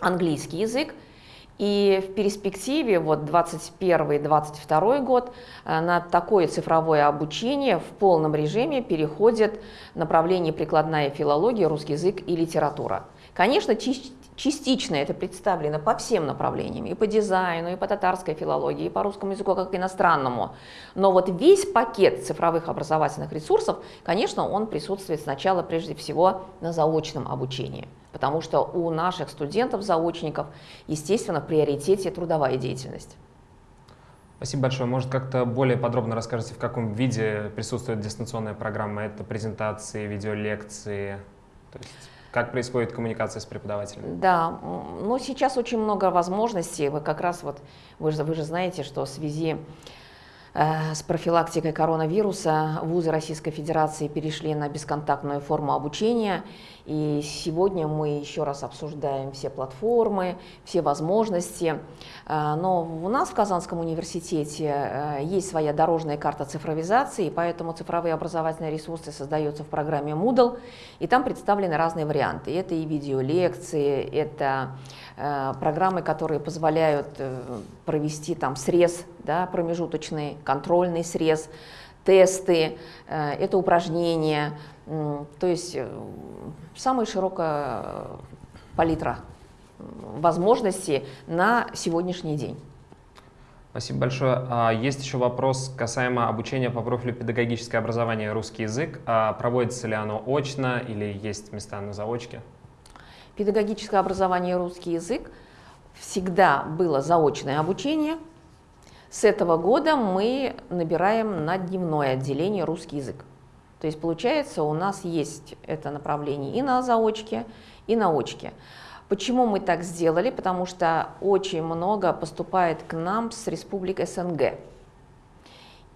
английский язык. И в перспективе, вот 21-22 год, э, на такое цифровое обучение в полном режиме переходит направление прикладная филология, русский язык и литература. Конечно, частично это представлено по всем направлениям, и по дизайну, и по татарской филологии, и по русскому языку как иностранному. Но вот весь пакет цифровых образовательных ресурсов, конечно, он присутствует сначала прежде всего на заочном обучении потому что у наших студентов-заочников, естественно, в приоритете трудовая деятельность. Спасибо большое. Может, как-то более подробно расскажете, в каком виде присутствует дистанционная программа? Это презентации, видеолекции? То есть, как происходит коммуникация с преподавателем? Да, ну сейчас очень много возможностей. Вы как раз вот, вы же, вы же знаете, что в связи с профилактикой коронавируса вузы Российской Федерации перешли на бесконтактную форму обучения. И сегодня мы еще раз обсуждаем все платформы, все возможности. Э, но у нас в Казанском университете э, есть своя дорожная карта цифровизации, поэтому цифровые образовательные ресурсы создаются в программе Moodle, и там представлены разные варианты. Это и видеолекции, это э, программы, которые позволяют провести там срез, да, промежуточный, контрольный срез, тесты, это упражнения, то есть э, самая широкая э, палитра возможностей на сегодняшний день. Спасибо большое. А, есть еще вопрос касаемо обучения по профилю педагогическое образование русский язык. А проводится ли оно очно или есть места на заочке? Педагогическое образование русский язык всегда было заочное обучение. С этого года мы набираем на дневное отделение русский язык. То есть получается у нас есть это направление и на заочке, и на очке. Почему мы так сделали? Потому что очень много поступает к нам с республик СНГ.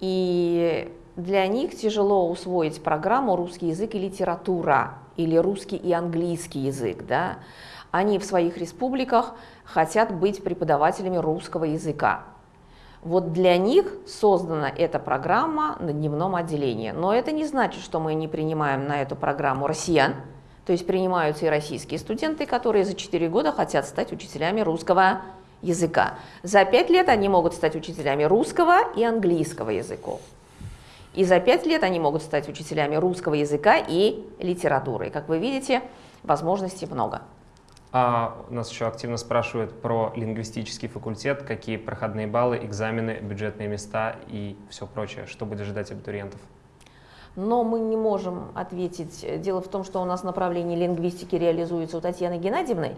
И для них тяжело усвоить программу «Русский язык и литература» или «Русский и английский язык». Да? Они в своих республиках хотят быть преподавателями русского языка. Вот для них создана эта программа на дневном отделении. Но это не значит, что мы не принимаем на эту программу россиян. То есть принимаются и российские студенты, которые за 4 года хотят стать учителями русского языка. За 5 лет они могут стать учителями русского и английского языков. И за 5 лет они могут стать учителями русского языка и литературы. Как вы видите, возможностей много. А нас еще активно спрашивают про лингвистический факультет, какие проходные баллы, экзамены, бюджетные места и все прочее. Что будет ждать абитуриентов? Но мы не можем ответить. Дело в том, что у нас направление лингвистики реализуется у Татьяны Геннадьевны,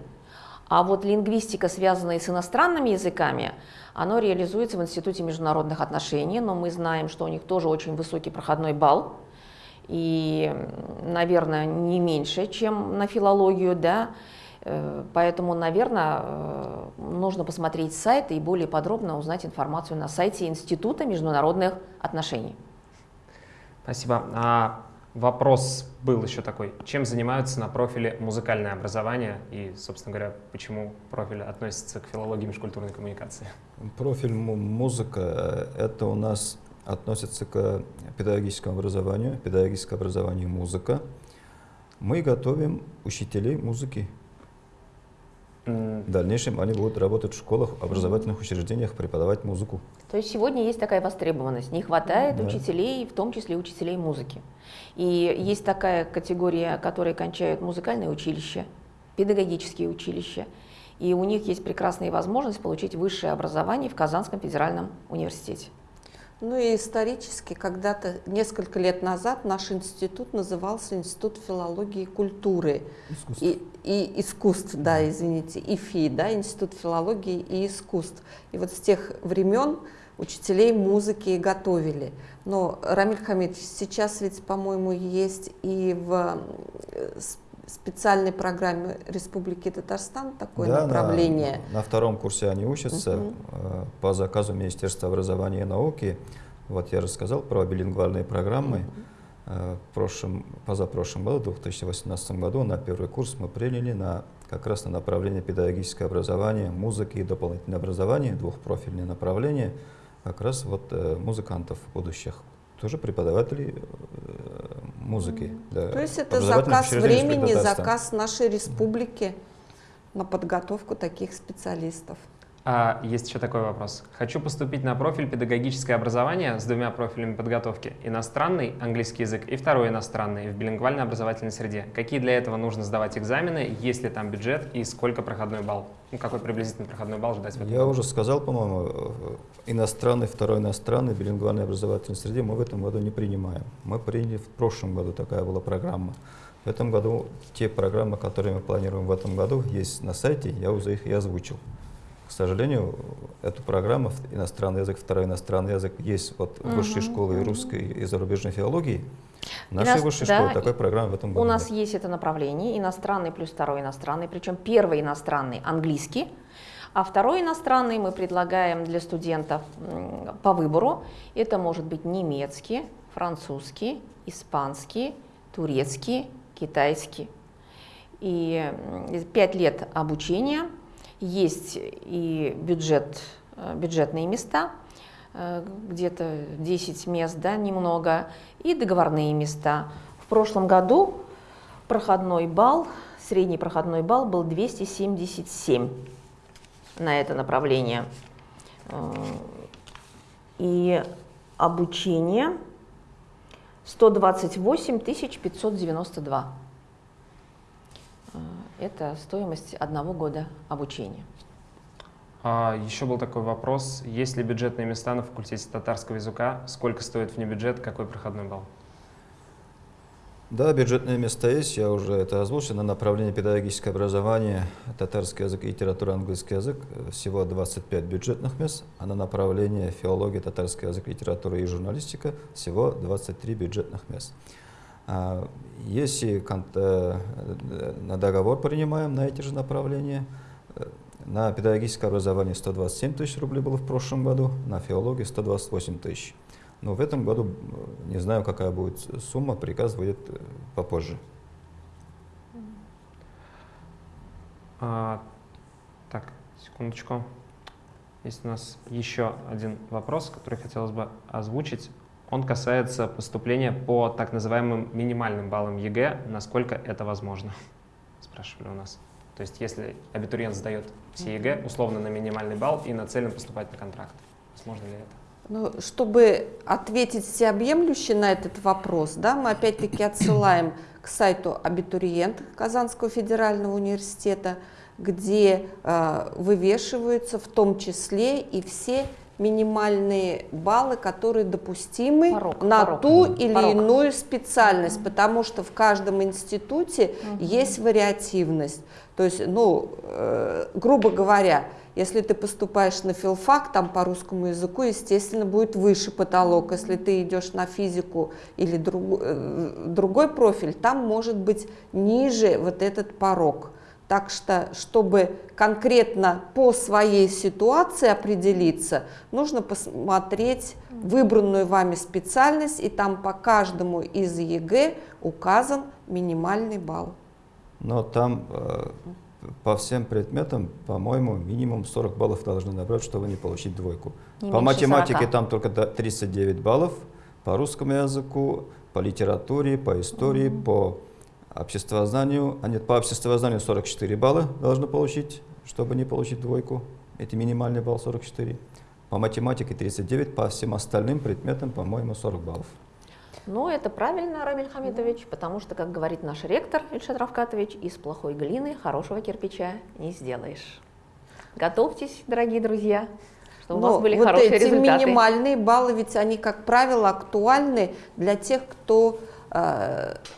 а вот лингвистика, связанная с иностранными языками, оно реализуется в Институте международных отношений, но мы знаем, что у них тоже очень высокий проходной балл, и, наверное, не меньше, чем на филологию, да, поэтому, наверное, э, нужно посмотреть сайт и более подробно узнать информацию на сайте Института международных отношений. Спасибо. А вопрос был еще такой. Чем занимаются на профиле музыкальное образование и, собственно говоря, почему профиль относится к филологии межкультурной коммуникации? Профиль музыка — это у нас относится к педагогическому образованию, педагогическое образование музыка. Мы готовим учителей музыки в дальнейшем они будут работать в школах, образовательных учреждениях, преподавать музыку. То есть сегодня есть такая востребованность, не хватает да. учителей, в том числе учителей музыки. И есть такая категория, которые кончают музыкальное училище, педагогические училища, и у них есть прекрасная возможность получить высшее образование в Казанском федеральном университете. Ну и исторически, когда-то, несколько лет назад, наш институт назывался Институт филологии и культуры. Искусств. И, и искусств, да, извините, ИФИ, да, Институт филологии и искусств. И вот с тех времен учителей музыки и готовили. Но, Рамиль Хамидович, сейчас ведь, по-моему, есть и в специальной программе Республики Татарстан такое да, направление. На, на втором курсе они учатся угу. по заказу Министерства образования и науки. Вот я рассказал про билингвальные программы. Угу. В прошлом, позапрошлом году, в 2018 году, на первый курс мы приняли на, как раз на направление педагогическое образование, музыки и дополнительное образование, двухпрофильные направления, как раз вот э, музыкантов будущих тоже преподаватели э, музыки. Да, То есть это заказ времени, заказ нашей республики на подготовку таких специалистов. А, есть еще такой вопрос. Хочу поступить на профиль педагогическое образование с двумя профилями подготовки. Иностранный, английский язык, и второй иностранный в билингвальной образовательной среде. Какие для этого нужно сдавать экзамены, есть ли там бюджет и сколько проходной балл? Ну, какой приблизительный проходной балл ждать в этом Я уже сказал, по-моему, э, иностранный, второй иностранный, билингвальной образовательной среде мы в этом году не принимаем. Мы приняли в прошлом году, такая была программа. В этом году те программы, которые мы планируем в этом году, есть на сайте, я уже их и озвучил. К сожалению, эту программу иностранный язык, второй иностранный язык есть вот в высшей школе русской и зарубежной филологии. В нашей высшей да, школе такой программы в этом году У нас нет. есть это направление, иностранный плюс второй иностранный, причем первый иностранный английский, а второй иностранный мы предлагаем для студентов по выбору. Это может быть немецкий, французский, испанский, турецкий, китайский. И 5 лет обучения, есть и бюджет, э, бюджетные места, э, где-то 10 мест, да, немного, и договорные места. В прошлом году проходной балл, средний проходной балл был 277 на это направление. Э, и обучение 128 592. Это стоимость одного года обучения. А, еще был такой вопрос, есть ли бюджетные места на факультете татарского языка, сколько стоит внебюджет, какой проходной балл? Да, бюджетные места есть, я уже это озвучил. На направление педагогическое образование, татарский язык, литература, английский язык всего 25 бюджетных мест, а на направление филология, татарский язык, литература и журналистика всего 23 бюджетных мест. А, если э, на договор принимаем на эти же направления, э, на педагогическое образование 127 тысяч рублей было в прошлом году, на филологию 128 тысяч. Но в этом году э, не знаю, какая будет сумма, приказ выйдет попозже. А, так, секундочку. Есть у нас еще один вопрос, который хотелось бы озвучить. Он касается поступления по так называемым минимальным баллам ЕГЭ. Насколько это возможно? Спрашивали у нас. То есть если абитуриент сдает все ЕГЭ условно на минимальный балл и нацелен поступать на контракт, возможно ли это? Ну, чтобы ответить всеобъемлюще на этот вопрос, да, мы опять-таки отсылаем к сайту абитуриент Казанского федерального университета, где э, вывешиваются в том числе и все минимальные баллы, которые допустимы порог, на порог. ту или порог. иную специальность, потому что в каждом институте угу. есть вариативность. То есть, ну, э, грубо говоря, если ты поступаешь на филфак, там по русскому языку, естественно, будет выше потолок. Если ты идешь на физику или друг, э, другой профиль, там может быть ниже вот этот порог. Так что, чтобы конкретно по своей ситуации определиться, нужно посмотреть выбранную вами специальность, и там по каждому из ЕГЭ указан минимальный балл. Но там э, по всем предметам, по-моему, минимум 40 баллов должны набрать, чтобы не получить двойку. Не по математике 40. там только 39 баллов, по русскому языку, по литературе, по истории, mm -hmm. по обществознанию, а нет, по обществознанию 44 балла должны получить, чтобы не получить двойку. Это минимальный балл 44. По математике 39, по всем остальным предметам, по-моему, 40 баллов. Но это правильно, Рамиль Хамидович, потому что, как говорит наш ректор Ильшат Равкатович, из плохой глины хорошего кирпича не сделаешь. Готовьтесь, дорогие друзья, чтобы Но у вас были вот хорошие эти результаты. минимальные баллы, ведь они, как правило, актуальны для тех, кто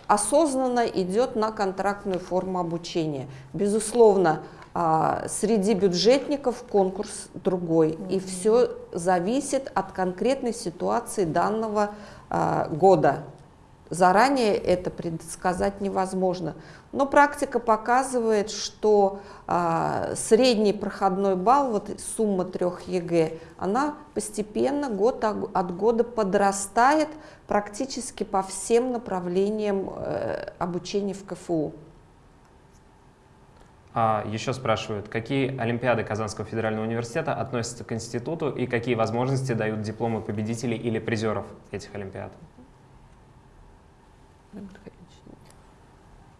осознанно идет на контрактную форму обучения. Безусловно, э, среди бюджетников конкурс другой, mm -hmm. и все зависит от конкретной ситуации данного а, года. Заранее это предсказать невозможно. Но практика показывает, что а, средний проходной балл, вот сумма трех ЕГЭ, она постепенно год от года подрастает практически по всем направлениям э, обучения в КФУ. А еще спрашивают, какие олимпиады Казанского федерального университета относятся к институту и какие возможности дают дипломы победителей или призеров этих олимпиад?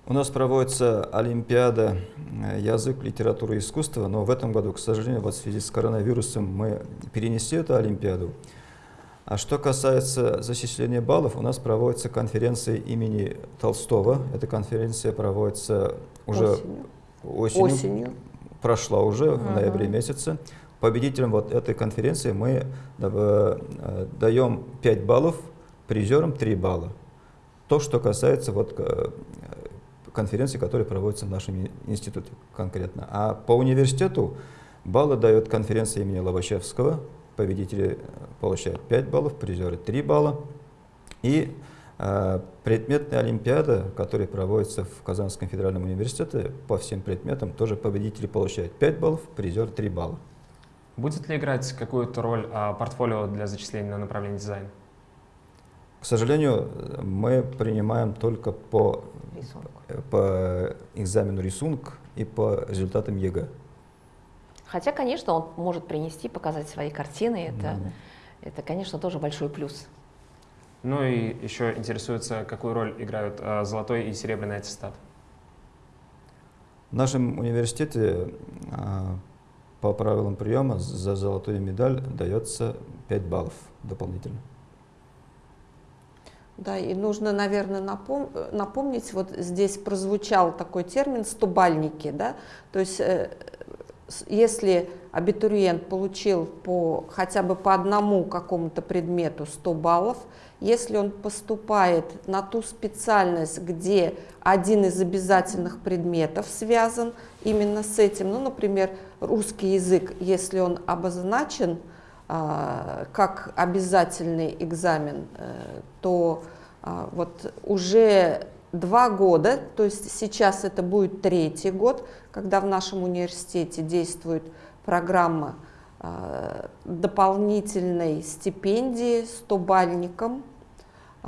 У нас проводится Олимпиада э, язык, литература и искусство, но в этом году, к сожалению, вот в связи с коронавирусом мы перенесли эту Олимпиаду. А что касается зачисления баллов, у нас проводится конференция имени Толстого. Эта конференция проводится уже осенью осенью, осенью. прошла уже в ноябре месяце. Победителям вот этой конференции мы э, даем 5 баллов, призерам 3 балла. То, что касается вот э, конференции, которые проводятся в нашем институте конкретно. А по университету баллы дает конференция имени Лобачевского. Победители получают 5 баллов, призеры 3 балла. И а, предметная олимпиада, которая проводится в Казанском федеральном университете, по всем предметам тоже победители получают 5 баллов, призер 3 балла. Будет ли играть какую-то роль а, портфолио для зачисления на направление дизайн? К сожалению, мы принимаем только по, Рисунок. по экзамену рисунок и по результатам ЕГЭ. Хотя, конечно, он может принести, показать свои картины. Это, Мгм. это конечно, тоже большой плюс. Ну и еще интересуется, какую роль играют э, золотой и серебряный аттестат. В нашем университете а, по правилам приема за золотую медаль дается 5 баллов дополнительно. Да, и нужно, наверное, напом- напомнить, вот здесь прозвучал такой термин «стобальники», да, то есть э, если абитуриент получил по, хотя бы по одному какому-то предмету 100 баллов, если он поступает на ту специальность, где один из обязательных предметов связан именно с этим, ну, например, русский язык, если он обозначен как обязательный экзамен, э, то а, вот уже два года, то есть сейчас это будет третий год, когда в нашем университете действует программа а, дополнительной стипендии 100-бальникам.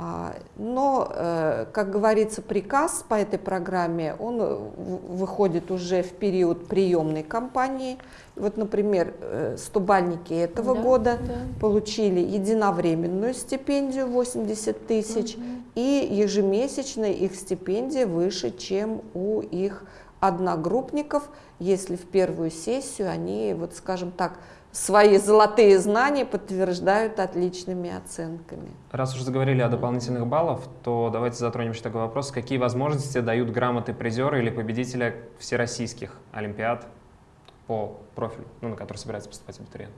А, Но, э, как говорится, приказ по этой программе, он э, выходит уже в период приемной кампании. Вот, например, э, 100-бальники этого Да, года да. получили единовременную стипендию 80 тысяч, и ежемесячно их стипендия выше, чем у их одногруппников, если в первую сессию они, вот скажем так, свои золотые знания подтверждают отличными оценками. Раз уж заговорили о дополнительных баллах, то давайте затронем еще такой вопрос. Какие возможности дают грамоты призера или победителя всероссийских олимпиад по профилю, ну, на который собирается поступать абитуриент?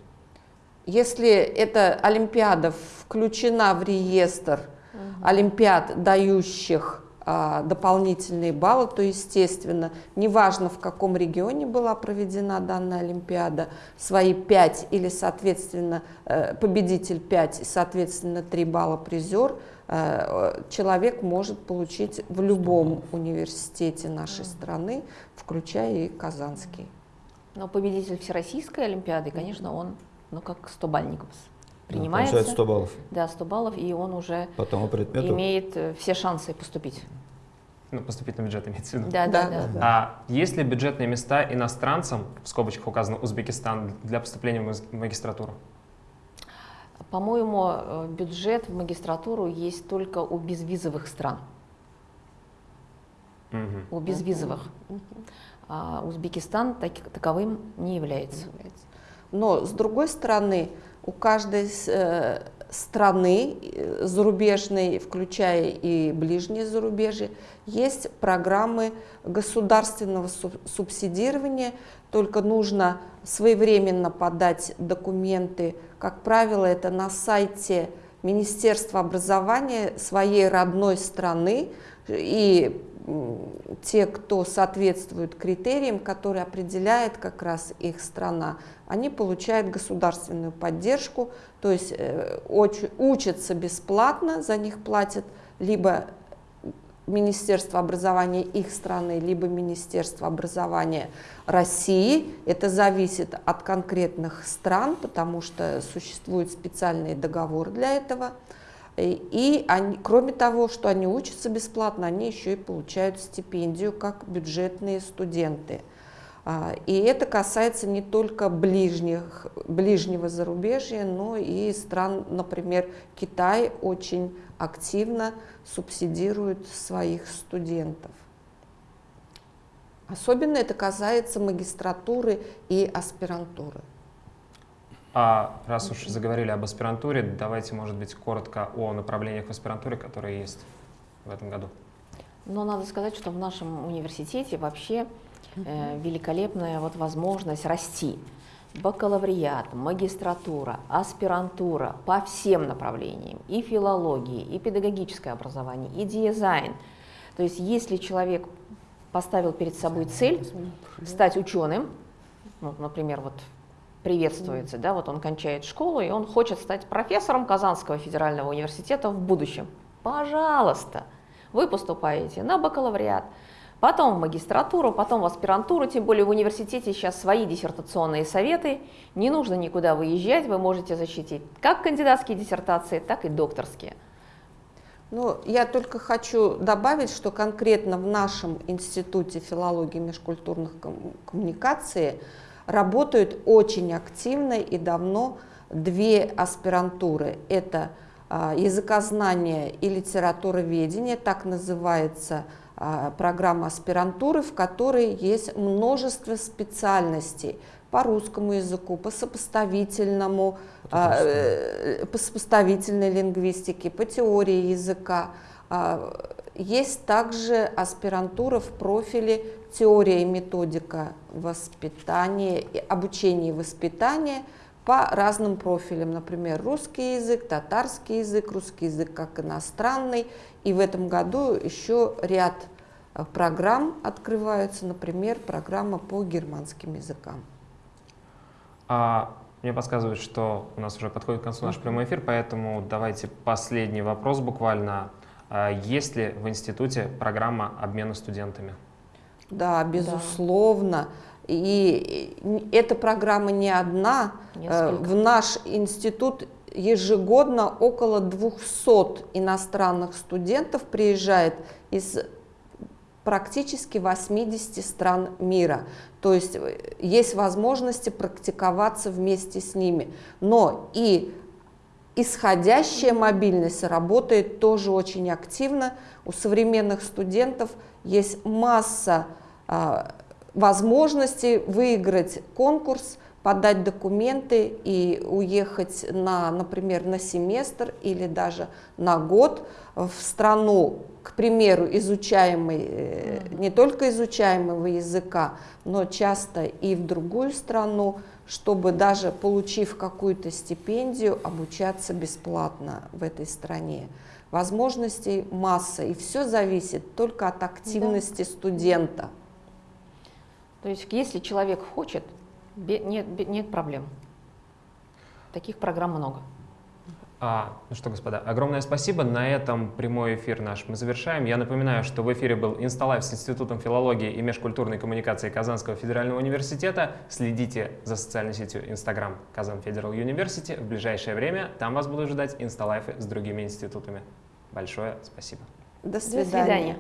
Если эта олимпиада включена в реестр олимпиад, дающих а, дополнительные баллы, то, естественно, неважно, в каком регионе была проведена данная олимпиада, свои 5 или, соответственно, э, победитель 5 и, соответственно, 3 балла призер, э, человек может получить в любом университете нашей страны, включая и Казанский. Но победитель Всероссийской Олимпиады, конечно, он, ну, как 100-бальников Да, принимается. Получается 100 баллов. Да, 100 баллов, и он уже По тому предмету. имеет э, все шансы поступить. Ну, поступить на бюджет имеется в виду. Да, да, да. А есть ли бюджетные места иностранцам, в скобочках указано Узбекистан, для поступления в магистратуру? По-моему, э, бюджет в магистратуру есть только у безвизовых стран, Мгм. у безвизовых. А Узбекистан так- таковым не является. Но с другой стороны, у каждой э, страны э, зарубежной, включая и ближние зарубежье, есть программы государственного суб- субсидирования, только нужно своевременно подать документы. Как правило, это на сайте Министерства образования своей родной страны, и те, кто соответствует критериям, которые определяет как раз их страна, они получают государственную поддержку, то есть э, уч- учатся бесплатно, за них платят либо Министерство образования их страны, либо Министерство образования России. Это зависит от конкретных стран, потому что существует специальный договор для этого. И- И они, кроме того, что они учатся бесплатно, они еще и получают стипендию как бюджетные студенты. А, И это касается не только ближних, ближнего зарубежья, но и стран, например, Китай очень активно субсидирует своих студентов. Особенно это касается магистратуры и аспирантуры. А раз уж заговорили об аспирантуре, давайте, может быть, коротко о направлениях в аспирантуре, которые есть в этом году. Но надо сказать, что в нашем университете вообще э, великолепная вот возможность расти. Бакалавриат, магистратура, аспирантура по всем направлениям, и филологии, и педагогическое образование, и дизайн. То есть если человек поставил перед собой цель стать ученым, ну, например, вот приветствуется, да, вот он кончает школу, и он хочет стать профессором Казанского федерального университета в будущем. Пожалуйста, вы поступаете на бакалавриат, потом в магистратуру, потом в аспирантуру, тем более в университете сейчас свои диссертационные советы, не нужно никуда выезжать, вы можете защитить как кандидатские диссертации, так и докторские. Ну, я только хочу добавить, что конкретно в нашем Институте филологии и межкультурных коммуникаций работают очень активно и давно две аспирантуры. Это а, языкознание и литературоведение, так называется а, программа аспирантуры, в которой есть множество специальностей по русскому языку, по сопоставительному, а, э, по сопоставительной лингвистике, по теории языка. Есть также аспирантура в профиле теория и методика воспитания, обучения и воспитания по разным профилям, например, русский язык, татарский язык, русский язык как иностранный. И в этом году еще ряд Э, программ открываются, например, программа по германским языкам. А, мне подсказывают, что у нас уже подходит к концу наш прямой эфир, поэтому давайте последний вопрос буквально. А, есть ли в институте программа обмена студентами? Да, безусловно. Да. И эта программа не одна. Э, Несколько. В наш институт ежегодно около 200 иностранных студентов приезжает из практически 80 стран мира. То есть э, есть возможности практиковаться вместе с ними. Но и исходящая мобильность работает тоже очень активно. У современных студентов есть масса а, возможностей выиграть конкурс, подать документы и уехать на, например, на семестр или даже на год в страну, к примеру, изучаемой, э, не только изучаемого языка, но часто и в другую страну, чтобы даже получив какую-то стипендию, обучаться бесплатно в этой стране. Возможностей масса, и все зависит только от активности да. студента. То есть, если человек хочет, нет, нет проблем. Таких программ много. А, ну что, господа, огромное спасибо. На этом прямой эфир наш мы завершаем. Я напоминаю, что в эфире был Insta Live с Институтом филологии и межкультурной коммуникации Казанского федерального университета. Следите за социальной сетью Инстаграм Kazan Federal University. В ближайшее время там вас будут ждать Insta Live ы с другими институтами. Большое спасибо. До свидания. До свидания.